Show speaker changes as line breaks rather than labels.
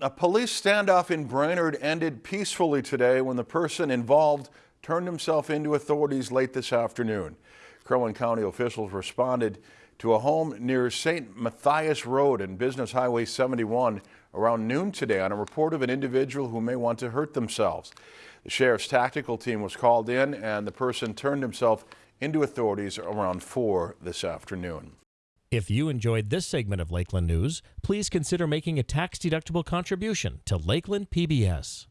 A police standoff in Brainerd ended peacefully today when the person involved turned himself into authorities late this afternoon. Crow Wing County officials responded to a home near St. Mathias Road and Business Highway 71 around noon today on a report of an individual who may want to hurt themselves. The sheriff's tactical team was called in and the person turned himself into authorities around 4 this afternoon.
If you enjoyed this segment of Lakeland News, please consider making a tax-deductible contribution to Lakeland PBS.